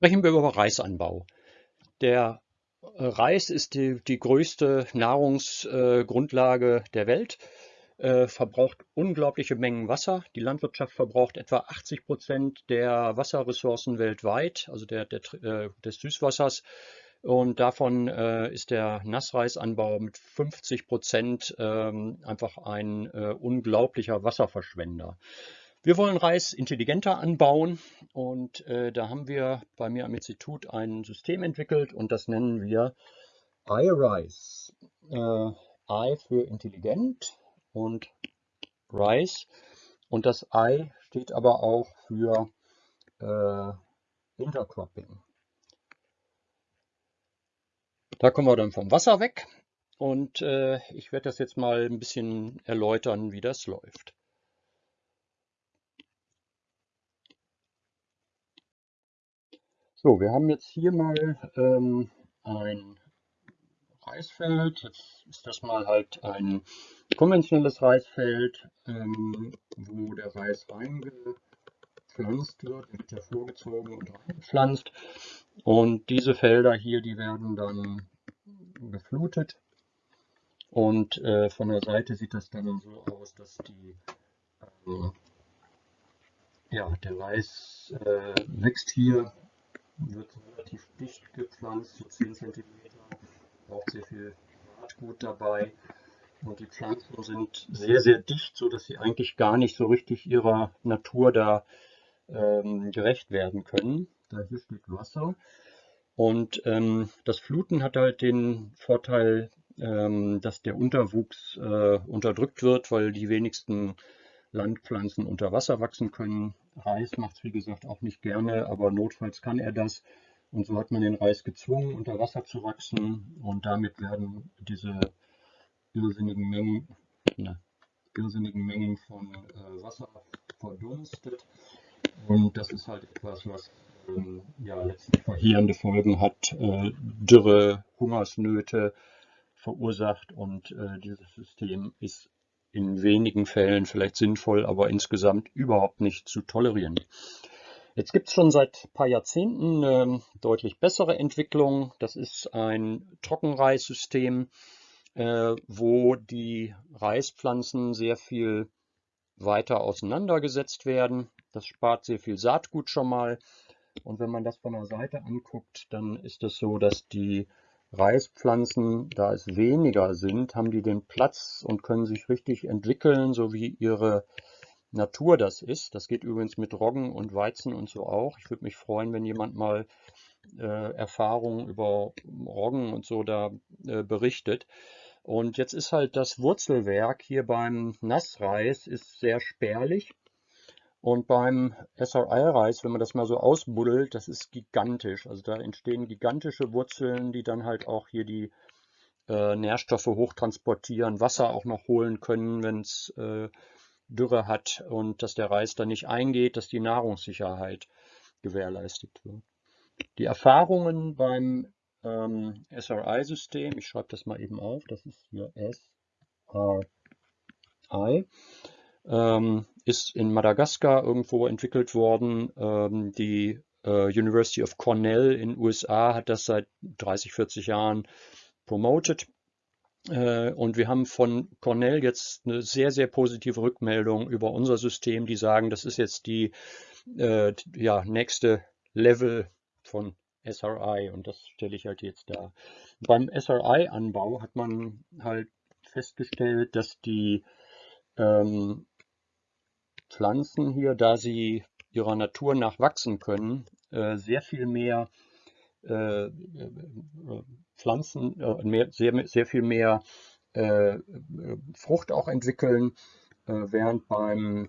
Sprechen wir über Reisanbau. Der äh, Reis ist die, die größte Nahrungsgrundlage äh, der Welt, äh, verbraucht unglaubliche Mengen Wasser. Die Landwirtschaft verbraucht etwa 80 Prozent der Wasserressourcen weltweit, also der, der, des Süßwassers. Und davon ist der Nassreisanbau mit 50 Prozent ähm, einfach ein unglaublicher Wasserverschwender. Wir wollen Reis intelligenter anbauen und äh, da haben wir bei mir am Institut ein System entwickelt und das nennen wir iRice. Äh, I für intelligent und Rice und das I steht aber auch für äh, Intercropping. Da kommen wir dann vom Wasser weg und äh, ich werde das jetzt mal ein bisschen erläutern, wie das läuft. So, wir haben jetzt hier mal ähm, ein Reisfeld. Jetzt ist das mal halt ein konventionelles Reisfeld, ähm, wo der Reis reingepflanzt wird, wird ja vorgezogen und reingepflanzt. Und diese Felder hier, die werden dann geflutet. Und äh, von der Seite sieht das dann so aus, dass die, äh, ja, der Reis äh, wächst hier wird relativ dicht gepflanzt, so 10 cm, braucht sehr viel Saatgut dabei. Und die Pflanzen sind sehr, sehr dicht, so dass sie eigentlich gar nicht so richtig ihrer Natur da ähm, gerecht werden können. Da hier steht Wasser. Und ähm, das Fluten hat halt den Vorteil, ähm, dass der Unterwuchs äh, unterdrückt wird, weil die wenigsten Landpflanzen unter Wasser wachsen können. Reis macht es wie gesagt auch nicht gerne, aber notfalls kann er das. Und so hat man den Reis gezwungen, unter Wasser zu wachsen und damit werden diese irrsinnigen Mengen, ne, irrsinnigen Mengen von äh, Wasser verdunstet. Und das ist halt etwas, was ähm, ja, letztlich verheerende Folgen hat, äh, Dürre, Hungersnöte verursacht und äh, dieses System ist in wenigen Fällen vielleicht sinnvoll, aber insgesamt überhaupt nicht zu tolerieren. Jetzt gibt es schon seit ein paar Jahrzehnten eine deutlich bessere Entwicklung. Das ist ein Trockenreissystem, äh, wo die Reispflanzen sehr viel weiter auseinandergesetzt werden. Das spart sehr viel Saatgut schon mal. Und wenn man das von der Seite anguckt, dann ist es so, dass die Reispflanzen, da es weniger sind, haben die den Platz und können sich richtig entwickeln, so wie ihre Natur das ist. Das geht übrigens mit Roggen und Weizen und so auch. Ich würde mich freuen, wenn jemand mal äh, Erfahrungen über Roggen und so da äh, berichtet. Und jetzt ist halt das Wurzelwerk hier beim Nassreis ist sehr spärlich. Und beim SRI-Reis, wenn man das mal so ausbuddelt, das ist gigantisch. Also da entstehen gigantische Wurzeln, die dann halt auch hier die äh, Nährstoffe hochtransportieren, Wasser auch noch holen können, wenn es äh, Dürre hat und dass der Reis da nicht eingeht, dass die Nahrungssicherheit gewährleistet wird. Die Erfahrungen beim ähm, SRI-System, ich schreibe das mal eben auf, das ist hier SRI, ähm, ist in Madagaskar irgendwo entwickelt worden. Ähm, die äh, University of Cornell in USA hat das seit 30, 40 Jahren promoted. Äh, und wir haben von Cornell jetzt eine sehr, sehr positive Rückmeldung über unser System, die sagen, das ist jetzt die äh, ja, nächste Level von SRI und das stelle ich halt jetzt da. Beim SRI-Anbau hat man halt festgestellt, dass die ähm, Pflanzen hier, da sie ihrer Natur nach wachsen können, äh, sehr viel mehr äh, äh, Pflanzen, mehr, sehr, sehr viel mehr Frucht auch entwickeln, während beim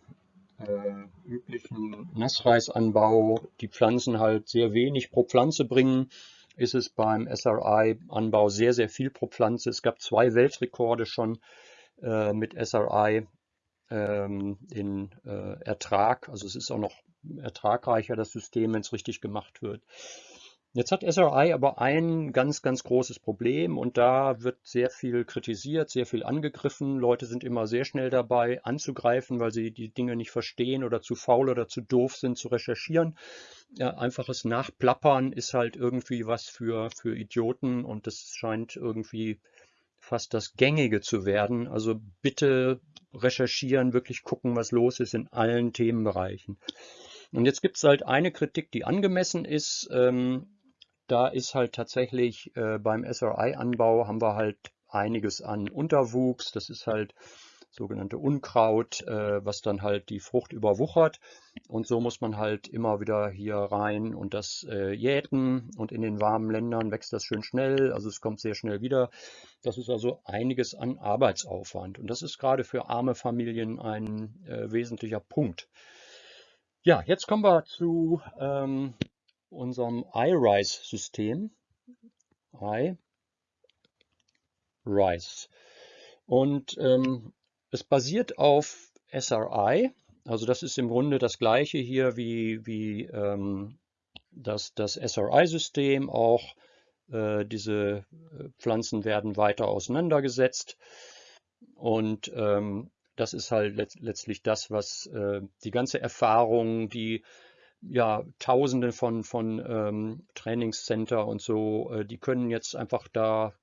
üblichen Nassreisanbau die Pflanzen halt sehr wenig pro Pflanze bringen, ist es beim SRI-Anbau sehr, sehr viel pro Pflanze. Es gab zwei Weltrekorde schon mit SRI ähm, in äh, Ertrag. Also es ist auch noch ertragreicher, das System, wenn es richtig gemacht wird. Jetzt hat SRI aber ein ganz, ganz großes Problem und da wird sehr viel kritisiert, sehr viel angegriffen. Leute sind immer sehr schnell dabei anzugreifen, weil sie die Dinge nicht verstehen oder zu faul oder zu doof sind zu recherchieren. ja, einfaches Nachplappern ist halt irgendwie was für, für Idioten und das scheint irgendwie fast das Gängige zu werden. Also bitte recherchieren, wirklich gucken, was los ist in allen Themenbereichen. Und jetzt gibt es halt eine Kritik, die angemessen ist. Ähm, da ist halt tatsächlich äh, beim SRI-Anbau haben wir halt einiges an Unterwuchs. Das ist halt sogenannte Unkraut, äh, was dann halt die Frucht überwuchert. Und so muss man halt immer wieder hier rein und das äh, jäten. Und in den warmen Ländern wächst das schön schnell, also es kommt sehr schnell wieder. Das ist also einiges an Arbeitsaufwand. Und das ist gerade für arme Familien ein äh, wesentlicher Punkt. Ja, jetzt kommen wir zu ähm, unserem iRice-System. iRice. Und ähm, es basiert auf SRI, also das ist im Grunde das gleiche hier wie, wie ähm, das, das SRI-System. Auch äh, diese äh, Pflanzen werden weiter auseinandergesetzt. Und ähm, das ist halt let letztlich das, was äh, die ganze Erfahrung, die ja Tausende von, von ähm, Trainingscenter und so, äh, die können jetzt einfach da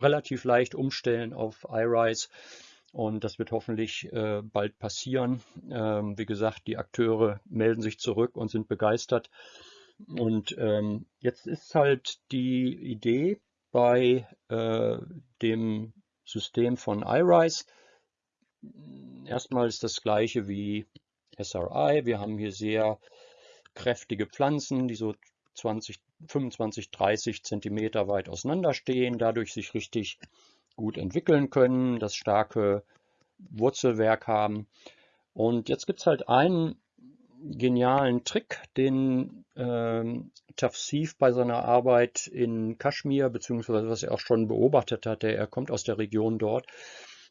relativ leicht umstellen auf iRise und das wird hoffentlich äh, bald passieren. Ähm, wie gesagt, die Akteure melden sich zurück und sind begeistert. Und ähm, jetzt ist halt die Idee bei äh, dem System von iRise. Erstmal ist das gleiche wie SRI. Wir haben hier sehr kräftige Pflanzen, die so 20, 25, 30 Zentimeter weit auseinanderstehen, dadurch sich richtig gut entwickeln können, das starke Wurzelwerk haben. Und jetzt gibt es halt einen genialen Trick, den äh, Tafsif bei seiner Arbeit in Kaschmir, beziehungsweise was er auch schon beobachtet hat, er kommt aus der Region dort,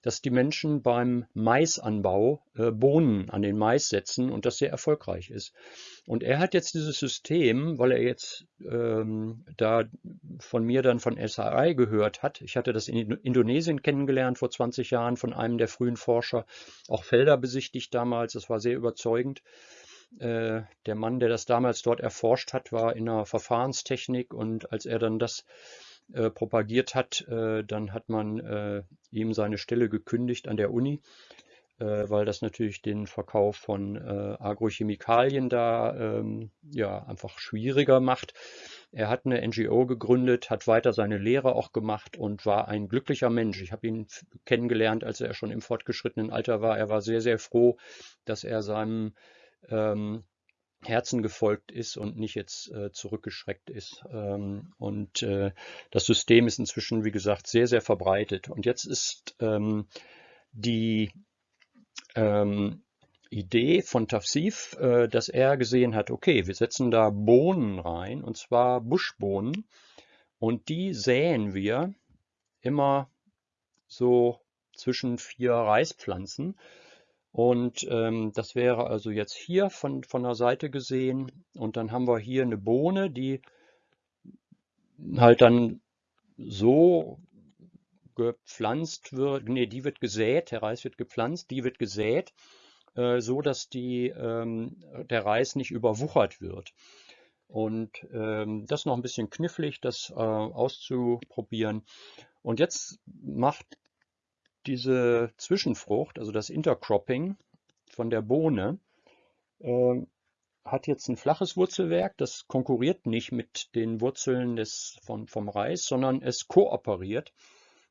dass die Menschen beim Maisanbau äh, Bohnen an den Mais setzen und das sehr erfolgreich ist. Und er hat jetzt dieses System, weil er jetzt ähm, da von mir dann von SRI gehört hat. Ich hatte das in Indonesien kennengelernt vor 20 Jahren von einem der frühen Forscher, auch Felder besichtigt damals. Das war sehr überzeugend. Äh, der Mann, der das damals dort erforscht hat, war in der Verfahrenstechnik und als er dann das äh, propagiert hat, äh, dann hat man äh, ihm seine Stelle gekündigt an der Uni, äh, weil das natürlich den Verkauf von äh, Agrochemikalien da ähm, ja einfach schwieriger macht. Er hat eine NGO gegründet, hat weiter seine Lehre auch gemacht und war ein glücklicher Mensch. Ich habe ihn kennengelernt, als er schon im fortgeschrittenen Alter war. Er war sehr, sehr froh, dass er seinem ähm, Herzen gefolgt ist und nicht jetzt äh, zurückgeschreckt ist. Ähm, und äh, das System ist inzwischen, wie gesagt, sehr, sehr verbreitet. Und jetzt ist ähm, die ähm, Idee von Tafsif, äh, dass er gesehen hat, okay, wir setzen da Bohnen rein, und zwar Buschbohnen, und die säen wir immer so zwischen vier Reispflanzen. Und ähm, das wäre also jetzt hier von, von der Seite gesehen. Und dann haben wir hier eine Bohne, die halt dann so gepflanzt wird. Ne, die wird gesät, der Reis wird gepflanzt, die wird gesät, äh, so dass die, ähm, der Reis nicht überwuchert wird. Und ähm, das ist noch ein bisschen knifflig, das äh, auszuprobieren. Und jetzt macht diese Zwischenfrucht, also das Intercropping von der Bohne, äh, hat jetzt ein flaches Wurzelwerk, das konkurriert nicht mit den Wurzeln des, von, vom Reis, sondern es kooperiert.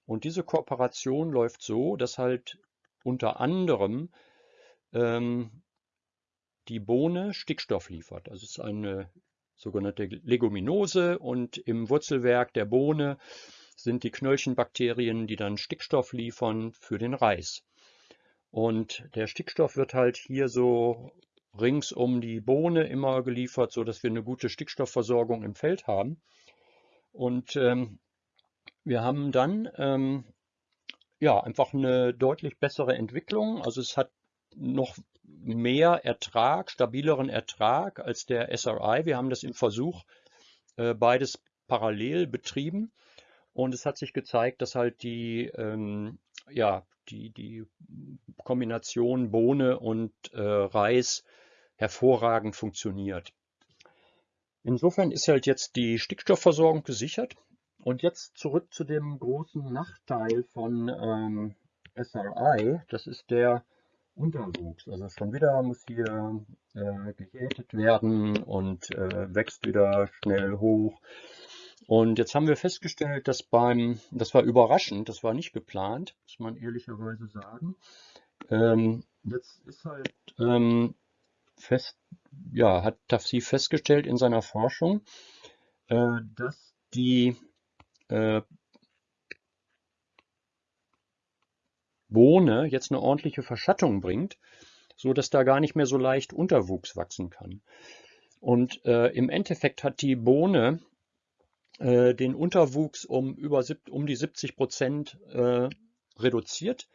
Und diese Kooperation läuft so, dass halt unter anderem ähm, die Bohne Stickstoff liefert. Also es ist eine sogenannte Leguminose und im Wurzelwerk der Bohne sind die Knöllchenbakterien, die dann Stickstoff liefern für den Reis. Und der Stickstoff wird halt hier so rings um die Bohne immer geliefert, so dass wir eine gute Stickstoffversorgung im Feld haben. Und ähm, wir haben dann ähm, ja einfach eine deutlich bessere Entwicklung. Also es hat noch mehr Ertrag, stabileren Ertrag als der SRI. Wir haben das im Versuch äh, beides parallel betrieben und es hat sich gezeigt, dass halt die, ähm, ja, die, die Kombination Bohne und äh, Reis hervorragend funktioniert. Insofern ist halt jetzt die Stickstoffversorgung gesichert. Und jetzt zurück zu dem großen Nachteil von ähm, SRI. Das ist der Unterwuchs. Also schon wieder muss hier äh, gejätet werden und äh, wächst wieder schnell hoch. Und jetzt haben wir festgestellt, dass beim, das war überraschend, das war nicht geplant, muss man ehrlicherweise sagen. Ähm, jetzt ist halt ähm, fest, ja, hat Tafsi festgestellt in seiner Forschung, äh, dass die äh, Bohne jetzt eine ordentliche Verschattung bringt, so dass da gar nicht mehr so leicht Unterwuchs wachsen kann. Und äh, im Endeffekt hat die Bohne äh, den Unterwuchs um über um die 70 Prozent äh, reduziert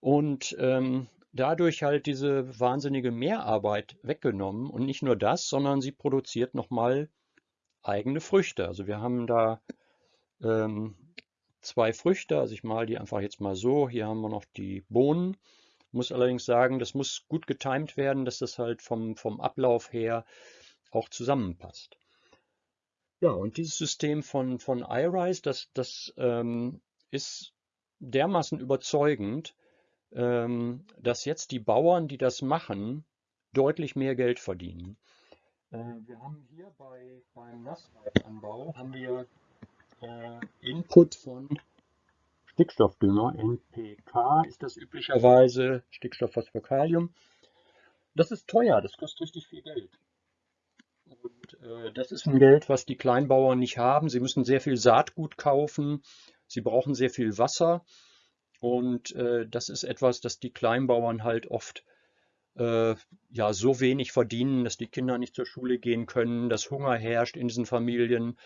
und ähm, dadurch halt diese wahnsinnige Mehrarbeit weggenommen. Und nicht nur das, sondern sie produziert nochmal eigene Früchte. Also wir haben da ähm, zwei Früchte, also ich male die einfach jetzt mal so. Hier haben wir noch die Bohnen. Muss allerdings sagen, das muss gut getimt werden, dass das halt vom, vom Ablauf her auch zusammenpasst. Ja, und dieses System von, von iRise, das, das ähm, ist dermaßen überzeugend, ähm, dass jetzt die Bauern, die das machen, deutlich mehr Geld verdienen. Äh, wir haben hier bei, beim Nassreifanbau haben wir äh, Input von Stickstoffdünger, NPK ist das üblicherweise, Stickstoffphosphokalium. Das ist teuer, das kostet richtig viel Geld. Und äh, das ist ein Geld, was die Kleinbauern nicht haben. Sie müssen sehr viel Saatgut kaufen, sie brauchen sehr viel Wasser. Und äh, das ist etwas, das die Kleinbauern halt oft äh, ja so wenig verdienen, dass die Kinder nicht zur Schule gehen können, dass Hunger herrscht in diesen Familien.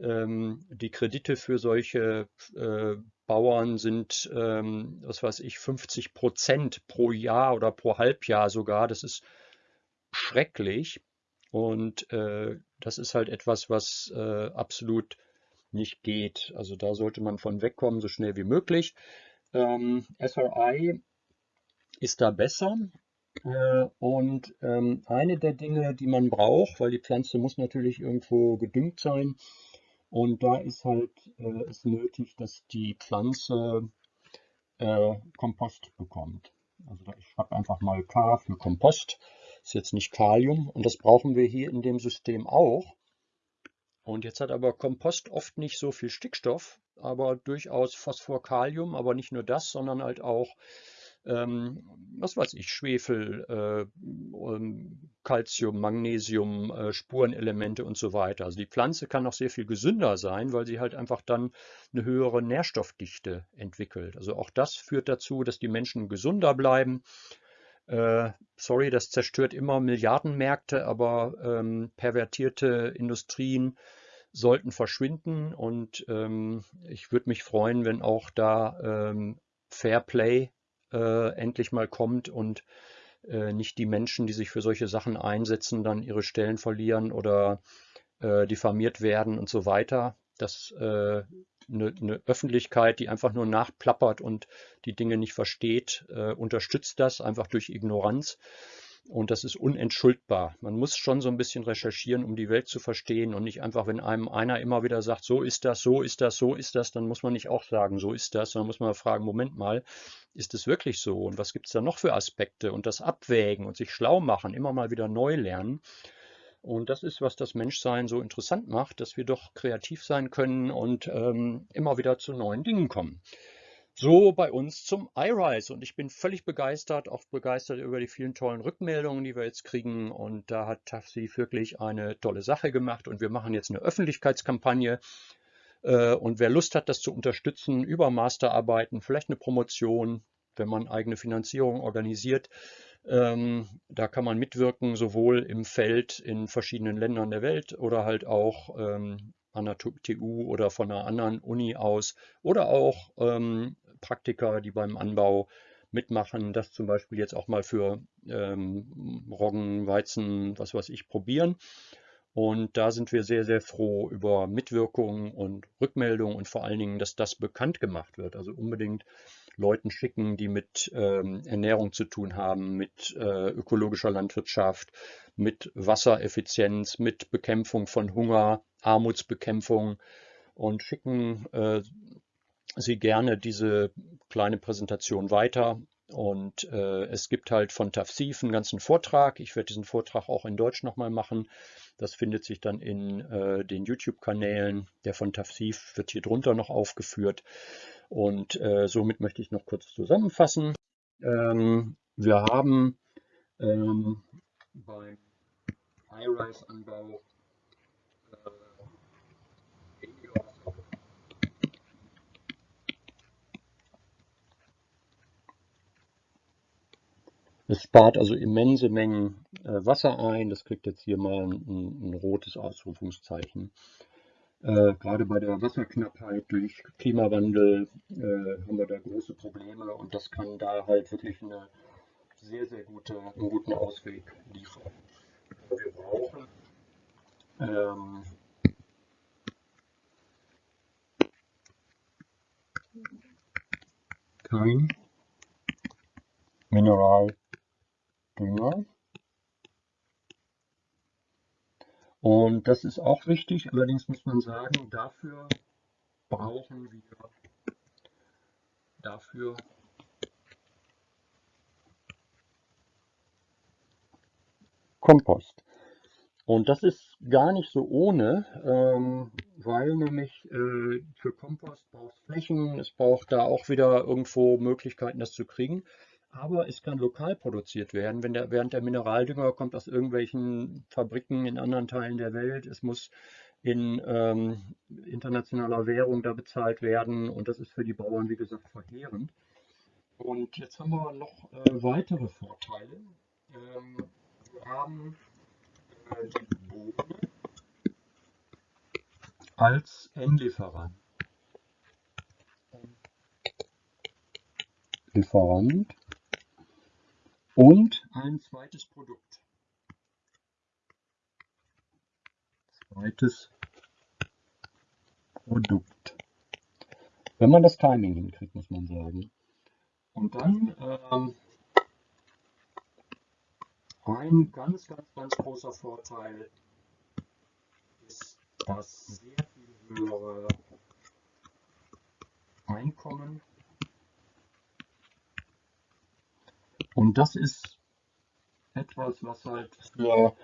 Ähm, die Kredite für solche äh, Bauern sind, ähm, was weiß ich, 50 Prozent pro Jahr oder pro Halbjahr sogar. Das ist schrecklich. Und äh, das ist halt etwas, was äh, absolut nicht geht. Also da sollte man von wegkommen, so schnell wie möglich. Ähm, SRI ist da besser. Äh, und ähm, eine der Dinge, die man braucht, weil die Pflanze muss natürlich irgendwo gedüngt sein, und da ist halt äh, es nötig, dass die Pflanze äh, Kompost bekommt. Also ich schreibe einfach mal K für Kompost. Ist jetzt nicht Kalium und das brauchen wir hier in dem System auch. Und jetzt hat aber Kompost oft nicht so viel Stickstoff, aber durchaus Phosphor, Kalium, aber nicht nur das, sondern halt auch ähm, was weiß ich, Schwefel, äh, Calcium, Magnesium, äh, Spurenelemente und so weiter. Also die Pflanze kann auch sehr viel gesünder sein, weil sie halt einfach dann eine höhere Nährstoffdichte entwickelt. Also auch das führt dazu, dass die Menschen gesünder bleiben. Äh, sorry, das zerstört immer Milliardenmärkte, aber ähm, pervertierte Industrien sollten verschwinden und ähm, ich würde mich freuen, wenn auch da ähm, Fair Play äh, endlich mal kommt und äh, nicht die Menschen, die sich für solche Sachen einsetzen, dann ihre Stellen verlieren oder äh, diffamiert werden und so weiter. Dass eine, eine Öffentlichkeit, die einfach nur nachplappert und die Dinge nicht versteht, äh, unterstützt das einfach durch Ignoranz. Und das ist unentschuldbar. Man muss schon so ein bisschen recherchieren, um die Welt zu verstehen und nicht einfach, wenn einem einer immer wieder sagt, so ist das, so ist das, so ist das, dann muss man nicht auch sagen, so ist das, sondern muss man fragen, Moment mal, ist es wirklich so? Und was gibt es da noch für Aspekte? Und das Abwägen und sich schlau machen, immer mal wieder neu lernen. Und das ist, was das Menschsein so interessant macht, dass wir doch kreativ sein können und ähm, immer wieder zu neuen Dingen kommen so bei uns zum iRise. Und ich bin völlig begeistert, auch begeistert über die vielen tollen Rückmeldungen, die wir jetzt kriegen. Und da hat Tafsi wirklich eine tolle Sache gemacht. Und wir machen jetzt eine Öffentlichkeitskampagne. Äh, und wer Lust hat, das zu unterstützen über Masterarbeiten, vielleicht eine Promotion, wenn man eigene Finanzierung organisiert, ähm, da kann man mitwirken, sowohl im Feld in verschiedenen Ländern der Welt oder halt auch ähm, an der TU oder von einer anderen Uni aus oder auch ähm, Praktiker, die beim Anbau mitmachen, das zum Beispiel jetzt auch mal für ähm, Roggen, Weizen, was weiß ich, probieren. Und da sind wir sehr, sehr froh über Mitwirkungen und Rückmeldungen und vor allen Dingen, dass das bekannt gemacht wird. Also unbedingt Leuten schicken, die mit ähm, Ernährung zu tun haben, mit äh, ökologischer Landwirtschaft, mit Wassereffizienz, mit Bekämpfung von Hunger, Armutsbekämpfung und schicken äh, Sie gerne diese kleine Präsentation weiter. Und äh, es gibt halt von Tafsif einen ganzen Vortrag. Ich werde diesen Vortrag auch in Deutsch nochmal machen. Das findet sich dann in äh, den YouTube-Kanälen. Der von Tafsif wird hier drunter noch aufgeführt. Und äh, somit möchte ich noch kurz zusammenfassen. Ähm, wir haben ähm, beim High-Rise-Anbau Es spart also immense Mengen äh, Wasser ein. Das kriegt jetzt hier mal ein, ein rotes Ausrufungszeichen. Äh, gerade bei der Wasserknappheit durch Klimawandel äh, haben wir da große Probleme und das kann da halt wirklich eine sehr, sehr gute, einen guten Ausweg liefern. Wir brauchen ähm, kein Mineral Dünger. Und das ist auch wichtig, allerdings muss man sagen, dafür brauchen wir dafür Kompost. Und das ist gar nicht so ohne, ähm, weil nämlich äh, für Kompost braucht es Flächen, es braucht da auch wieder irgendwo Möglichkeiten, das zu kriegen aber es kann lokal produziert werden, wenn der, während der Mineraldünger kommt aus irgendwelchen Fabriken in anderen Teilen der Welt. Es muss in ähm, internationaler Währung da bezahlt werden und das ist für die Bauern, wie gesagt, verheerend. Und jetzt haben wir noch äh, weitere Vorteile. Ähm, wir haben äh, die Bohne als Endlieferant. Lieferant und ein zweites Produkt. Zweites Produkt. Wenn man das Timing hinkriegt, muss man sagen. Und dann ähm, ein ganz, ganz, ganz großer Vorteil ist das sehr viel höhere Einkommen Und das ist etwas, was halt für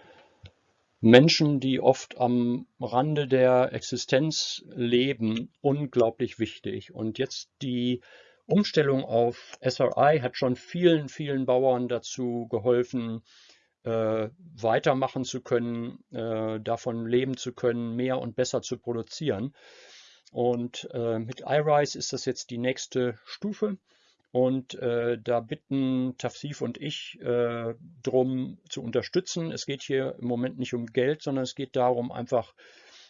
Menschen, die oft am Rande der Existenz leben, unglaublich wichtig. Und jetzt die Umstellung auf SRI hat schon vielen, vielen Bauern dazu geholfen, äh, weitermachen zu können, äh, davon leben zu können, mehr und besser zu produzieren. Und äh, mit iRise ist das jetzt die nächste Stufe. Und äh, da bitten Tafsif und ich äh, darum zu unterstützen. Es geht hier im Moment nicht um Geld, sondern es geht darum, einfach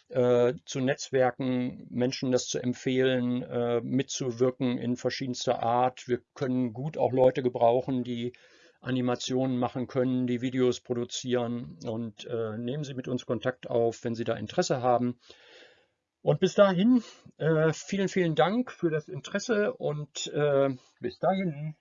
äh, zu Netzwerken, Menschen das zu empfehlen, äh, mitzuwirken in verschiedenster Art. Wir können gut auch Leute gebrauchen, die Animationen machen können, die Videos produzieren und äh, nehmen Sie mit uns Kontakt auf, wenn Sie da Interesse haben. Und bis dahin, äh, vielen, vielen Dank für das Interesse und äh, bis dahin.